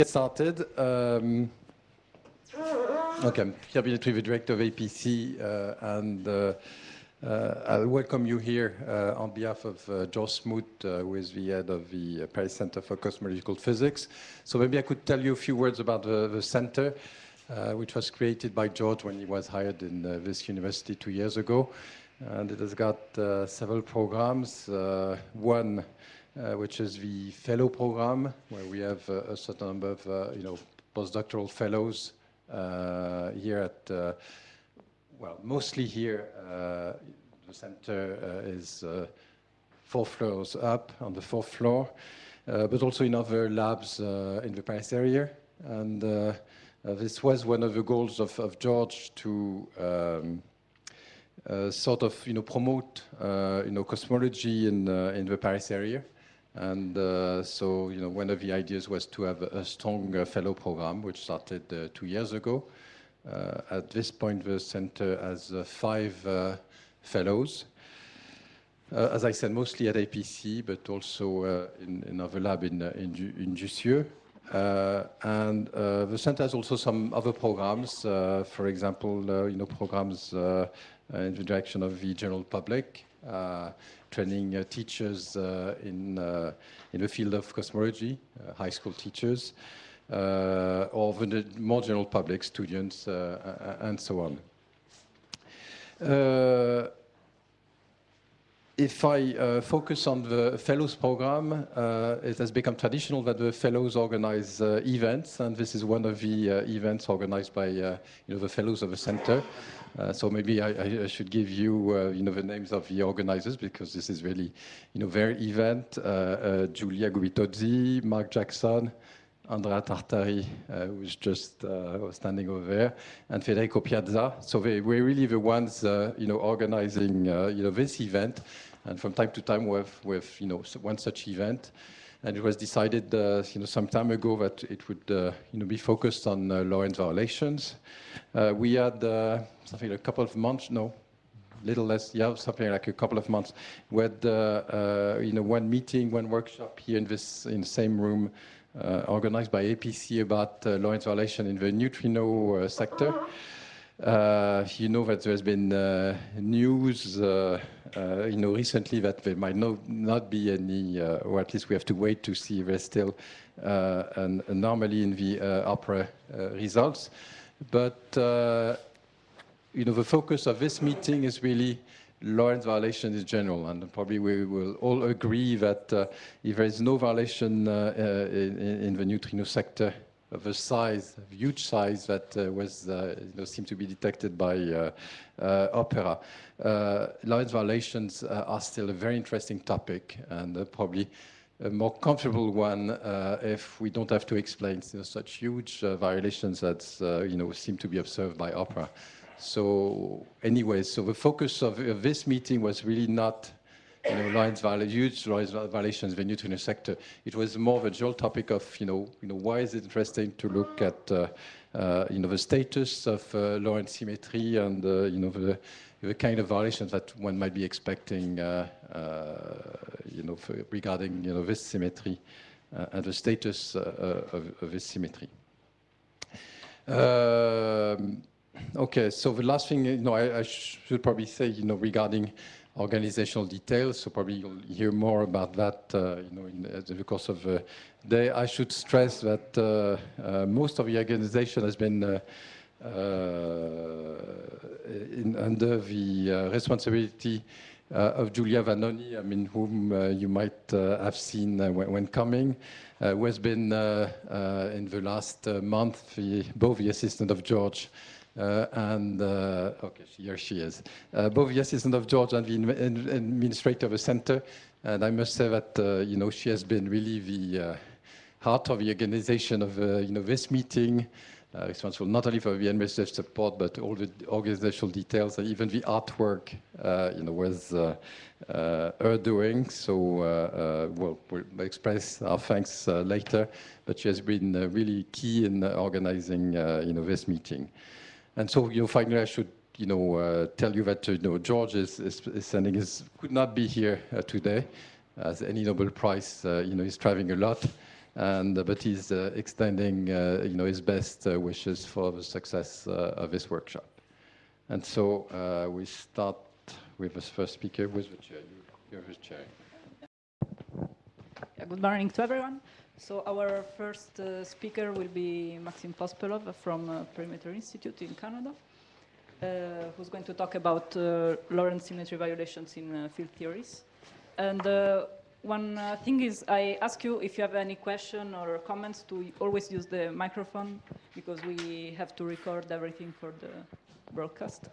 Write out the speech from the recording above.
get started. Um, okay, I'm Pierre the director of APC, uh, and uh, uh, I'll welcome you here uh, on behalf of uh, George Smoot, uh, who is the head of the Paris Center for Cosmological Physics. So maybe I could tell you a few words about the, the center, which was created by George when he was hired in this university two years ago. And it has got several programs. one uh, which is the fellow program, where we have uh, a certain number of, uh, you know, postdoctoral fellows uh, here at, uh, well, mostly here. Uh, the center is four floors up on the fourth floor, but also in other labs in the Paris area. And this was one of the goals of, of George to um, uh, sort of you know promote uh, you know cosmology in uh, in the Paris area. And uh, so, you know, one of the ideas was to have a strong uh, fellow program, which started uh, two years ago. Uh, at this point, the center has uh, five uh, fellows. as I said, mostly at APC, but also in, in other lab in, in, in Jussieu. Uh, and uh, the center has also some other programs, uh, for example, you know, programs in the direction of the general public, training uh, teachers uh, in, uh, in the field of cosmology, high school teachers, or the more general public, students, and so on if I uh, focus on the Fellows program, uh, it has become traditional that the Fellows organize uh, events, and this is one of the events organized by you know, the Fellows of the Center. Uh, so maybe I, I, should give you, uh, you know, the names of the organizers because this is really, you know, their event. Uh, Giulia Gubitozzi, Mark Jackson, Andrea Tartari, who's just standing over there, and Federico Piazza. So they were really the ones, you know, organizing, you know, this event. And from time to time, we have, we have you know, one such event. And it was decided, uh, you know, some time ago that it would, uh, you know, be focused on uh, Lorentz violations. Uh, we had uh, something like a couple of months, no, little less, yeah, something like a couple of months. We had, uh, you know, one meeting, one workshop here in this, in the same room, organized by APC about Lorentz violation in the neutrino sector. Uh, you know that there's been uh, news, uh, uh you know, recently that there might no, not be any, uh, or at least we have to wait to see if there's still uh, an anomaly in the OPERA results. But, you know, the focus of this meeting is really Lorentz violation is general, and probably we will all agree that if there is no violation in, in the neutrino sector of a size, huge size that uh, was, uh, you know, seemed to be detected by uh, OPERA. Lorentz violations are still a very interesting topic and probably a more comfortable one uh, if we don't have to explain you know, such huge uh, violations that uh, you know seem to be observed by OPERA. So, anyway, so the focus of, of this meeting was really not you know, Lorentz huge Lorentz violations in the neutrino sector. It was more of a general topic of, you know, you know, why is it interesting to look at, uh, uh, you know, the status of uh, Lorentz symmetry and, uh, you know, the, the kind of violations that one might be expecting, uh, uh, you know, regarding, you know, this symmetry and the status of, of, this symmetry. Um, okay, so the last thing, you know, I, I should probably say, you know, regarding organizational details, so probably you'll hear more about that, uh, you know, in, the course of the day. I should stress that uh, uh, most of the organization has been uh, uh, in, under the uh, responsibility of Giulia Vanoni, I mean, whom you might have seen when, when, coming, who has been in the last month the, both the assistant of George uh, Uh, and uh, okay, here she is. Uh, both the assistant of George and the administrator of the center. And I must say that uh, you know she has been really the uh, heart of the organization of you know this meeting. Uh, responsible not only for the administrative support, but all the organizational details, and even the artwork, uh, you know, was uh, her doing. So, we'll, we'll, express our thanks later, but she has been really key in organizing, you know, this meeting. And so, you know, finally, I should, you know, uh, tell you that, you know, George is, is, is sending his, could not be here uh, today, as any Nobel Prize, uh, you know, he's traveling a lot. and uh, but he's uh, extending uh, you know his best uh, wishes for the success uh, of this workshop. And so uh, we start with the first speaker with the chair. You, the chair. Good morning to everyone. So our first uh, speaker will be Maxim Pospelov from uh, Perimeter Institute in Canada, uh, who's going to talk about uh, Lorentz symmetry violations in uh, field theories. And uh, one thing is, I ask you if you have any question or comments to always use the microphone because we have to record everything for the broadcast.